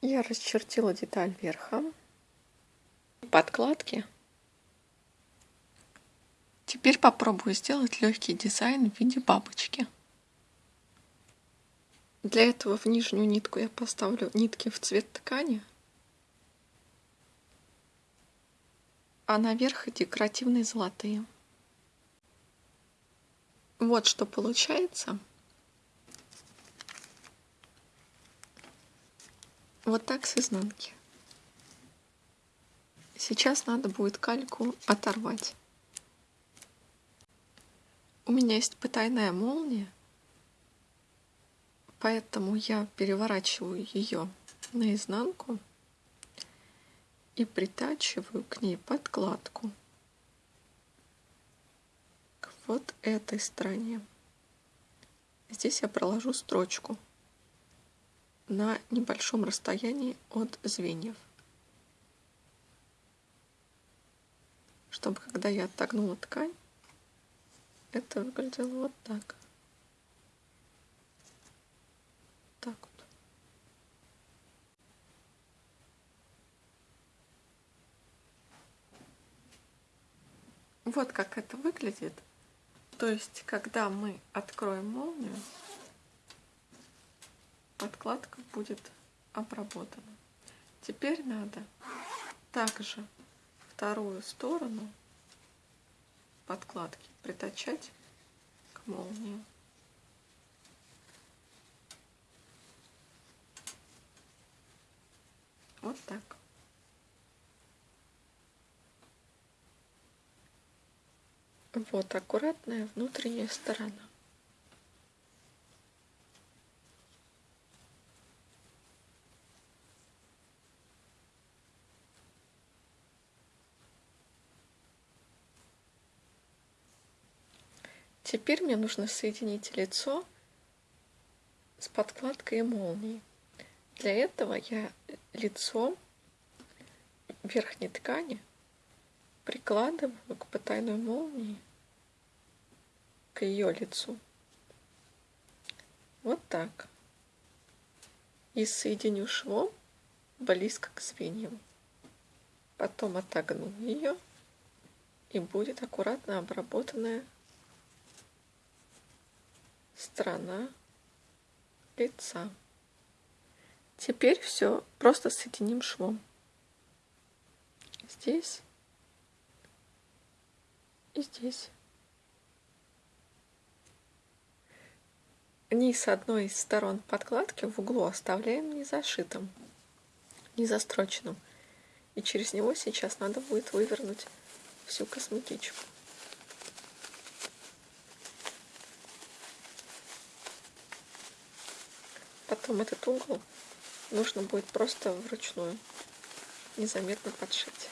Я расчертила деталь верха, подкладки. Теперь попробую сделать легкий дизайн в виде бабочки. Для этого в нижнюю нитку я поставлю нитки в цвет ткани, а наверх декоративные золотые. Вот что получается. Вот так с изнанки. Сейчас надо будет кальку оторвать. У меня есть потайная молния, поэтому я переворачиваю ее наизнанку и притачиваю к ней подкладку к вот этой стороне. Здесь я проложу строчку на небольшом расстоянии от звеньев. Чтобы когда я отогнула ткань, это выглядело вот так. Так вот. Вот как это выглядит. То есть, когда мы откроем молнию, подкладка будет обработана. Теперь надо также вторую сторону подкладки притачать к молнии. Вот так. Вот аккуратная внутренняя сторона. Теперь мне нужно соединить лицо с подкладкой и молнией. Для этого я лицо верхней ткани прикладываю к потайной молнии, к ее лицу. Вот так. И соединю швом близко к звеньям. Потом отогну ее, и будет аккуратно обработанная сторона лица. Теперь все просто соединим швом. Здесь и здесь. Низ одной из сторон подкладки в углу оставляем не зашитым, не застроченным. И через него сейчас надо будет вывернуть всю косметичку. Потом этот угол нужно будет просто вручную незаметно подшить.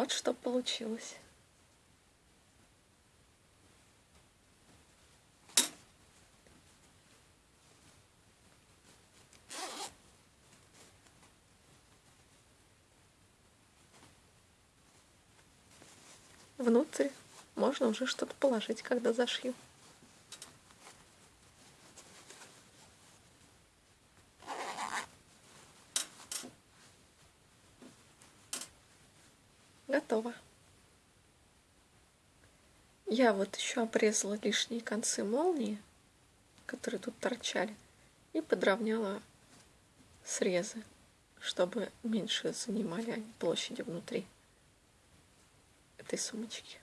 Вот что получилось. Внутрь можно уже что-то положить, когда зашью. Готово. Я вот еще обрезала лишние концы молнии, которые тут торчали, и подровняла срезы, чтобы меньше занимали площади внутри этой сумочки.